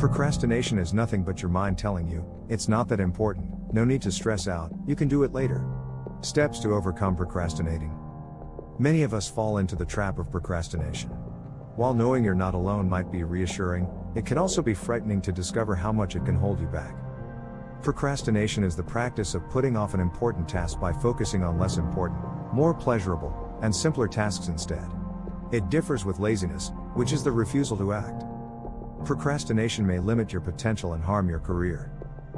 Procrastination is nothing but your mind telling you, it's not that important, no need to stress out, you can do it later. Steps to overcome procrastinating. Many of us fall into the trap of procrastination. While knowing you're not alone might be reassuring, it can also be frightening to discover how much it can hold you back. Procrastination is the practice of putting off an important task by focusing on less important, more pleasurable, and simpler tasks instead. It differs with laziness, which is the refusal to act. Procrastination may limit your potential and harm your career.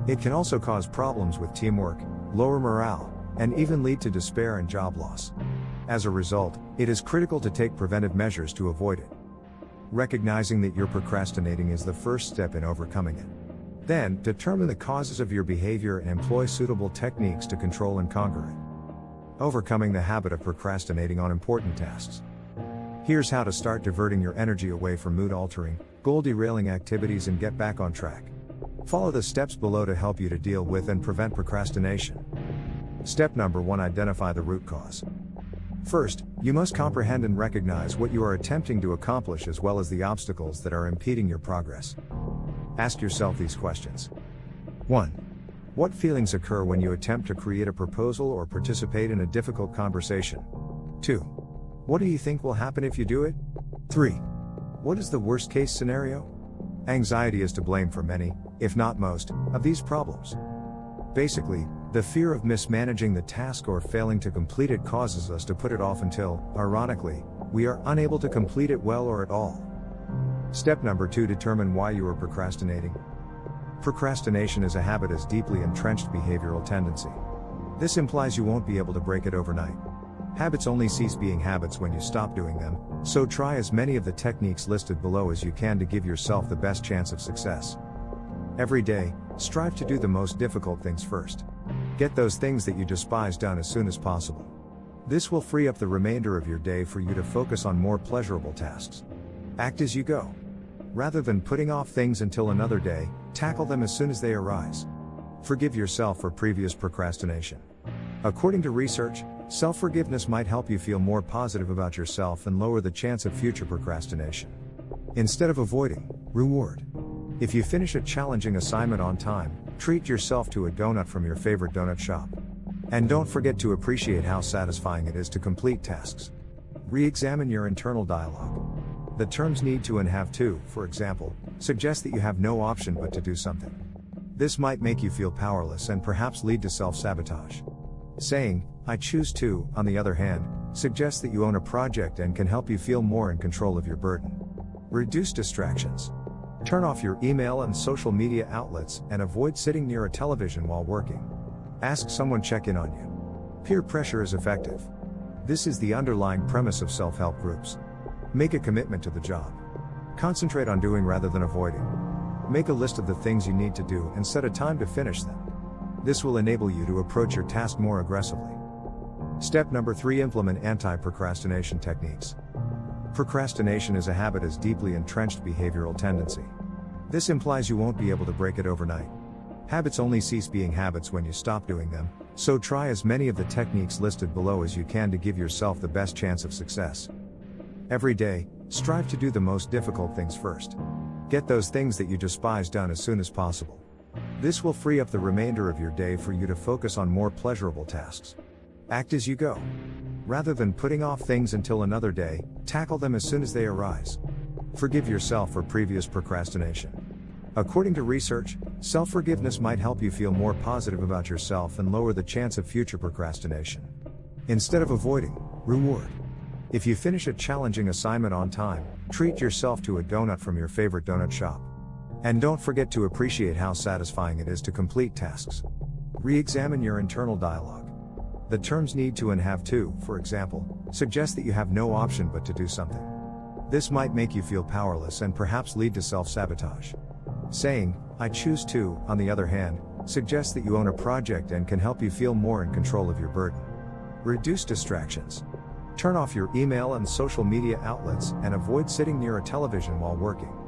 It can also cause problems with teamwork, lower morale, and even lead to despair and job loss. As a result, it is critical to take preventive measures to avoid it. Recognizing that you're procrastinating is the first step in overcoming it. Then, determine the causes of your behavior and employ suitable techniques to control and conquer it. Overcoming the habit of procrastinating on important tasks. Here's how to start diverting your energy away from mood altering, goal derailing activities and get back on track. Follow the steps below to help you to deal with and prevent procrastination. Step number 1 Identify the root cause. First, you must comprehend and recognize what you are attempting to accomplish as well as the obstacles that are impeding your progress. Ask yourself these questions 1. What feelings occur when you attempt to create a proposal or participate in a difficult conversation? 2. What do you think will happen if you do it? 3. What is the worst case scenario? Anxiety is to blame for many, if not most, of these problems. Basically, the fear of mismanaging the task or failing to complete it causes us to put it off until, ironically, we are unable to complete it well or at all. Step number 2 Determine why you are procrastinating. Procrastination is a habit as deeply entrenched behavioral tendency. This implies you won't be able to break it overnight. Habits only cease being habits when you stop doing them, so try as many of the techniques listed below as you can to give yourself the best chance of success. Every day, strive to do the most difficult things first. Get those things that you despise done as soon as possible. This will free up the remainder of your day for you to focus on more pleasurable tasks. Act as you go. Rather than putting off things until another day, tackle them as soon as they arise. Forgive yourself for previous procrastination. According to research, Self forgiveness might help you feel more positive about yourself and lower the chance of future procrastination. Instead of avoiding, reward. If you finish a challenging assignment on time, treat yourself to a donut from your favorite donut shop. And don't forget to appreciate how satisfying it is to complete tasks. Re examine your internal dialogue. The terms need to and have to, for example, suggest that you have no option but to do something. This might make you feel powerless and perhaps lead to self sabotage. Saying, I choose to, on the other hand, suggests that you own a project and can help you feel more in control of your burden. Reduce distractions. Turn off your email and social media outlets and avoid sitting near a television while working. Ask someone check in on you. Peer pressure is effective. This is the underlying premise of self help groups. Make a commitment to the job. Concentrate on doing rather than avoiding. Make a list of the things you need to do and set a time to finish them. This will enable you to approach your task more aggressively. Step number 3 Implement anti procrastination techniques. Procrastination is a habit as deeply entrenched behavioral tendency. This implies you won't be able to break it overnight. Habits only cease being habits when you stop doing them, so try as many of the techniques listed below as you can to give yourself the best chance of success. Every day, strive to do the most difficult things first. Get those things that you despise done as soon as possible. This will free up the remainder of your day for you to focus on more pleasurable tasks. Act as you go. Rather than putting off things until another day, tackle them as soon as they arise. Forgive yourself for previous procrastination. According to research, self forgiveness might help you feel more positive about yourself and lower the chance of future procrastination. Instead of avoiding, reward. If you finish a challenging assignment on time, treat yourself to a donut from your favorite donut shop. And don't forget to appreciate how satisfying it is to complete tasks. Re examine your internal dialogue. The terms need to and have to, for example, suggest that you have no option but to do something. This might make you feel powerless and perhaps lead to self sabotage. Saying, I choose to, on the other hand, suggests that you own a project and can help you feel more in control of your burden. Reduce distractions. Turn off your email and social media outlets and avoid sitting near a television while working.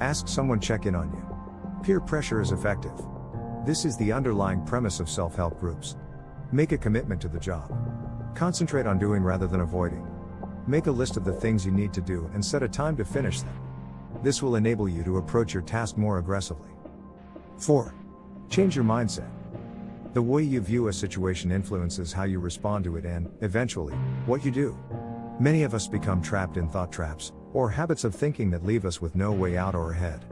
Ask someone check in on you. Peer pressure is effective. This is the underlying premise of self help groups. Make a commitment to the job. Concentrate on doing rather than avoiding. Make a list of the things you need to do and set a time to finish them. this will enable you to approach your task more aggressively. 4. Change your mindset. The way you view a situation influences how you respond to it and, eventually, what you do. Many of us become trapped in thought traps, or habits of thinking that leave us with no way out or ahead.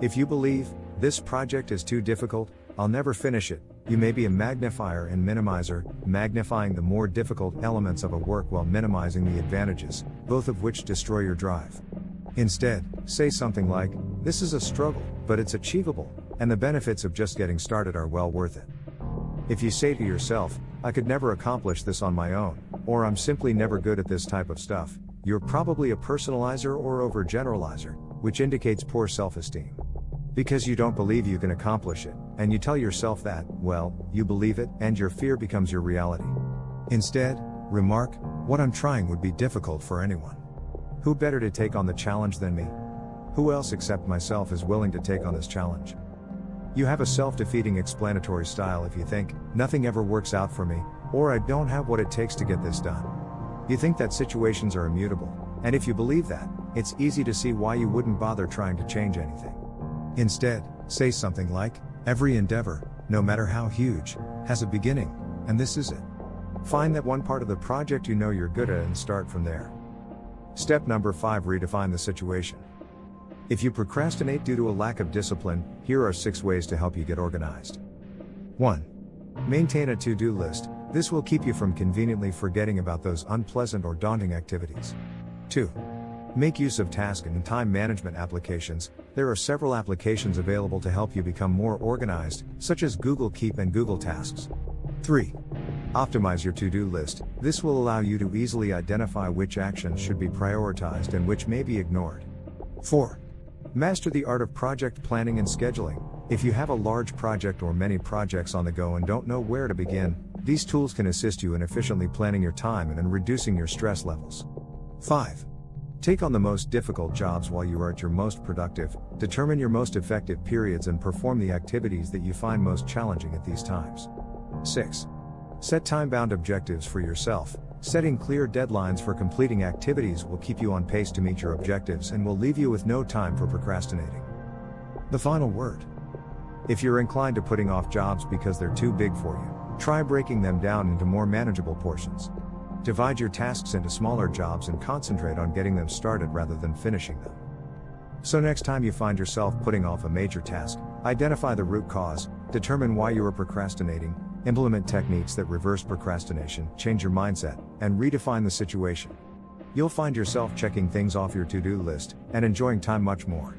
If you believe, this project is too difficult, I'll never finish it, you may be a magnifier and minimizer, magnifying the more difficult elements of a work while minimizing the advantages, both of which destroy your drive. Instead, say something like, This is a struggle, but it's achievable, and the benefits of just getting started are well worth it. If you say to yourself, I could never accomplish this on my own, or I'm simply never good at this type of stuff, you're probably a personalizer or overgeneralizer, which indicates poor self esteem. Because you don't believe you can accomplish it, and you tell yourself that, well, you believe it, and your fear becomes your reality. Instead, remark, what I'm trying would be difficult for anyone. Who better to take on the challenge than me? Who else except myself is willing to take on this challenge? You have a self defeating explanatory style if you think, nothing ever works out for me, or I don't have what it takes to get this done. You think that situations are immutable, and if you believe that, it's easy to see why you wouldn't bother trying to change anything. Instead, say something like, Every endeavor, no matter how huge, has a beginning, and this is it. Find that one part of the project you know you're good at and start from there. Step number 5 Redefine the situation. If you procrastinate due to a lack of discipline, here are 6 ways to help you get organized. 1. Maintain a to do list, this will keep you from conveniently forgetting about those unpleasant or daunting activities. 2. Make use of task and time management applications. There are several applications available to help you become more organized, such as Google Keep and Google Tasks. 3. Optimize your to do list. This will allow you to easily identify which actions should be prioritized and which may be ignored. 4. Master the art of project planning and scheduling. If you have a large project or many projects on the go and don't know where to begin, these tools can assist you in efficiently planning your time and in reducing your stress levels. 5. Take on the most difficult jobs while you are at your most productive, determine your most effective periods and perform the activities that you find most challenging at these times. 6. Set time bound objectives for yourself. Setting clear deadlines for completing activities will keep you on pace to meet your objectives and will leave you with no time for procrastinating. The final word. If you're inclined to putting off jobs because they're too big for you, try breaking them down into more manageable portions. Divide your tasks into smaller jobs and concentrate on getting them started rather than finishing them. So, next time you find yourself putting off a major task, identify the root cause, determine why you are procrastinating, implement techniques that reverse procrastination, change your mindset, and redefine the situation. You'll find yourself checking things off your to do list and enjoying time much more.